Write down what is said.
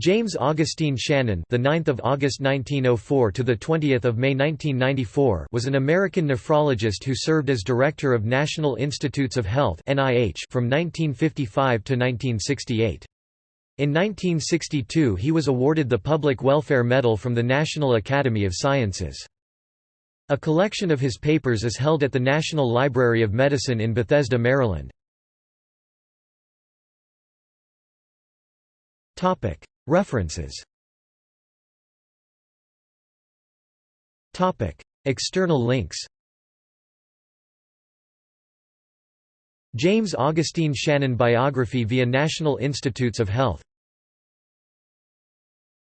James Augustine Shannon, the 9th of August 1904 to the 20th of May 1994, was an American nephrologist who served as director of National Institutes of Health (NIH) from 1955 to 1968. In 1962 he was awarded the Public Welfare Medal from the National Academy of Sciences. A collection of his papers is held at the National Library of Medicine in Bethesda, Maryland. References. External links. James Augustine Shannon biography via National Institutes of Health